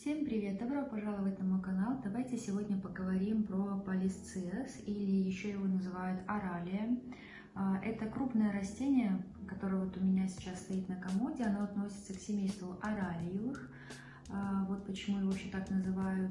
Всем привет! Добро пожаловать на мой канал. Давайте сегодня поговорим про полисциас, или еще его называют оралия. А, это крупное растение, которое вот у меня сейчас стоит на комоде. Оно относится к семейству оралиевых. А, вот почему его вообще так называют.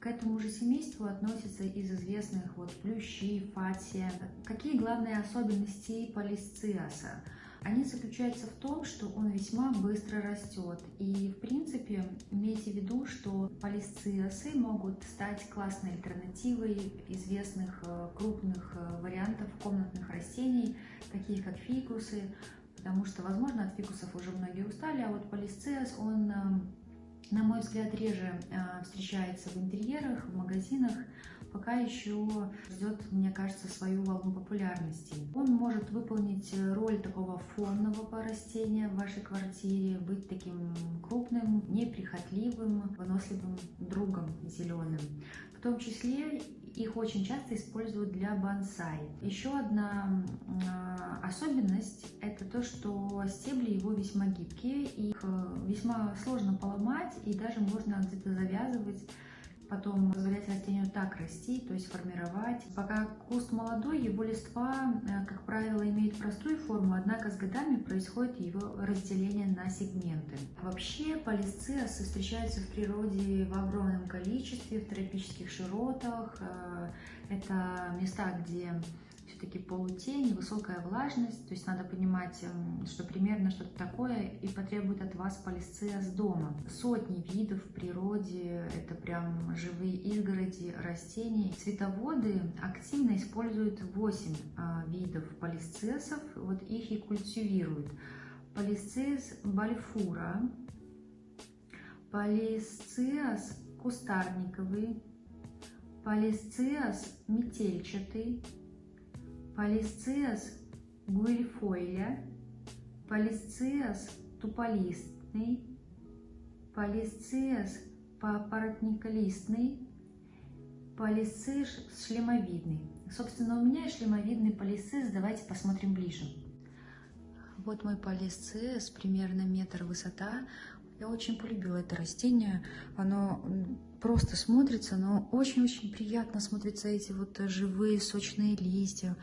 К этому же семейству относятся из известных вот плющи, фатия. Какие главные особенности полисциаса? Они заключаются в том, что он весьма быстро растет. И, в принципе, имейте в виду, что полисциосы могут стать классной альтернативой известных э, крупных э, вариантов комнатных растений, таких как фикусы, потому что, возможно, от фикусов уже многие устали, а вот полисциос, он э, на мой взгляд, реже встречается в интерьерах, в магазинах, пока еще ждет, мне кажется, свою волну популярности. Он может выполнить роль такого фонного растения в вашей квартире, быть таким крупным, неприхотливым, выносливым другом зеленым. В том числе их очень часто используют для бонсай. Еще одна э, особенность – это то, что стебли его весьма гибкие, их э, весьма сложно поломать и даже можно где-то завязывать потом позволять растению так расти, то есть формировать. Пока куст молодой, его листва, э, как правило, имеет простую форму, однако с годами происходит его разделение на сегменты. Вообще полисциосы встречаются в природе в огромном количестве, в тропических широтах. Э, это места, где все-таки полутень, высокая влажность, то есть надо понимать, эм, что примерно что-то такое и потребует от вас полисциаз дома. Сотни видов в природе, это прям живые изгороди растений. Цветоводы активно используют 8 а, видов полисциасов, вот их и культивируют. Полисциаз бальфура, полисциаз кустарниковый, полисциаз метельчатый, Полисциас гуильфойля, полисциас туполистный, полисциас папоротниколистный, полисциш шлемовидный. Собственно, у меня шлемовидный полисцис, давайте посмотрим ближе. Вот мой полисцис, примерно метр высота. Я очень полюбила это растение. Оно просто смотрится, но очень-очень приятно смотрятся эти вот живые сочные листья.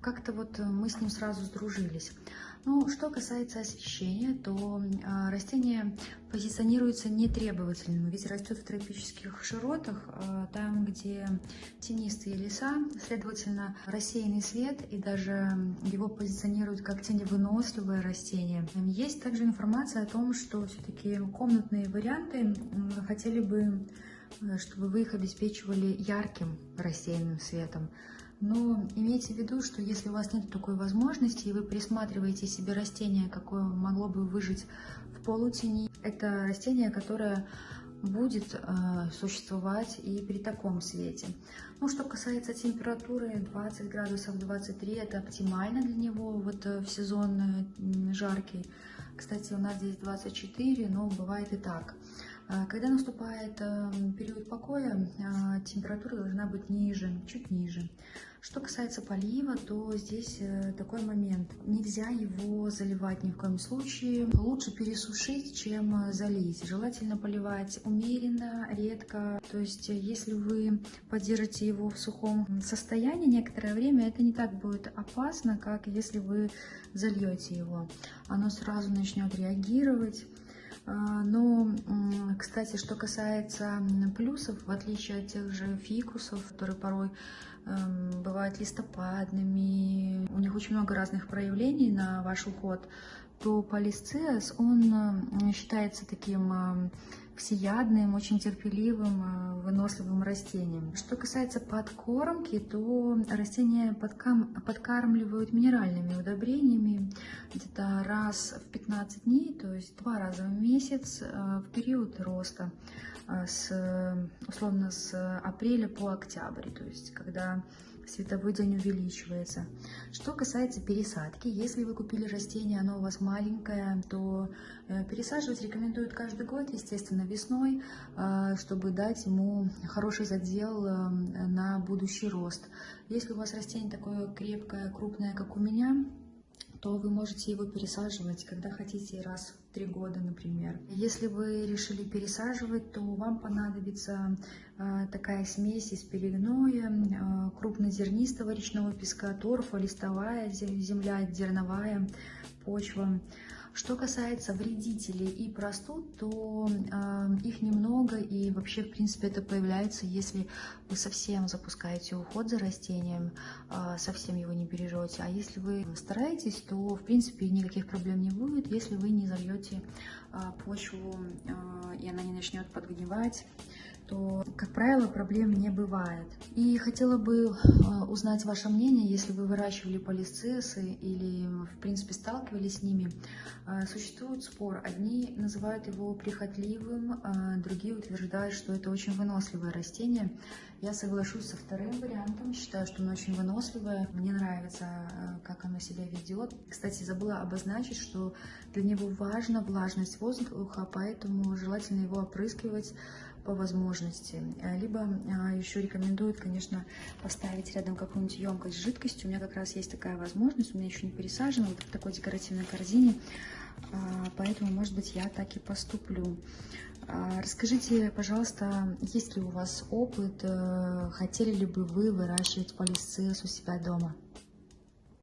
Как-то вот мы с ним сразу сдружились. Ну, что касается освещения, то э, растение позиционируется нетребовательным, ведь растет в тропических широтах, э, там, где тенистые леса, следовательно, рассеянный свет, и даже его позиционируют как теневыносливое растение. Есть также информация о том, что все-таки комнатные варианты хотели бы, э, чтобы вы их обеспечивали ярким рассеянным светом. Но имейте в виду, что если у вас нет такой возможности, и вы присматриваете себе растение, какое могло бы выжить в полутени, это растение, которое будет э, существовать и при таком свете. Ну, что касается температуры, 20 градусов, 23, это оптимально для него вот э, в сезон э, жаркий. Кстати, у нас здесь 24, но бывает и так. А, когда наступает эм, период покоя, а, температура должна быть ниже, чуть ниже. Что касается полива, то здесь э, такой момент. Нельзя его заливать ни в коем случае. Лучше пересушить, чем э, залить. Желательно поливать умеренно, редко. То есть, э, если вы поддержите его в сухом состоянии некоторое время, это не так будет опасно, как если вы зальете его. Оно сразу начнет реагировать а, но, кстати, что касается плюсов, в отличие от тех же фикусов, которые порой эм, бывают листопадными, у них очень много разных проявлений на ваш уход, то полисциас, он считается таким эм, всеядным, очень терпеливым, э, выносливым растением. Что касается подкормки, то растения подкармливают минеральными удобрениями где-то раз в 15 дней, то есть два раза в месяц э, в период роста, э, с, условно с апреля по октябрь, то есть когда световой день увеличивается. Что касается пересадки, если вы купили растение, оно у вас маленькое, то э, пересаживать рекомендуют каждый год, естественно, весной, э, чтобы дать ему хороший задел э, на будущий рост. Если у вас растение такое крепкое, крупное, как у меня, то вы можете его пересаживать, когда хотите, раз три года, например. Если вы решили пересаживать, то вам понадобится э, такая смесь из перегноя, э, крупнозернистого речного песка, торфа, листовая земля, зерновая почва. Что касается вредителей и простуд, то э, их немного и вообще, в принципе, это появляется, если вы совсем запускаете уход за растением, э, совсем его не бережете. А если вы стараетесь, то, в принципе, никаких проблем не будет, если вы не зальете э, почву э, и она не начнет подгнивать то, как правило, проблем не бывает. И хотела бы э, узнать ваше мнение, если вы выращивали полисцесы или, в принципе, сталкивались с ними. Э, существует спор. Одни называют его прихотливым, э, другие утверждают, что это очень выносливое растение. Я соглашусь со вторым вариантом. Считаю, что оно очень выносливое. Мне нравится, как оно себя ведет. Кстати, забыла обозначить, что для него важна влажность воздуха, поэтому желательно его опрыскивать по возможности. Э, либо а, еще рекомендуют, конечно, поставить рядом какую-нибудь емкость с жидкостью. У меня как раз есть такая возможность, у меня еще не пересажена, вот в такой декоративной корзине. А, поэтому, может быть, я так и поступлю. А, расскажите, пожалуйста, есть ли у вас опыт, э, хотели ли бы вы выращивать полисцис у себя дома?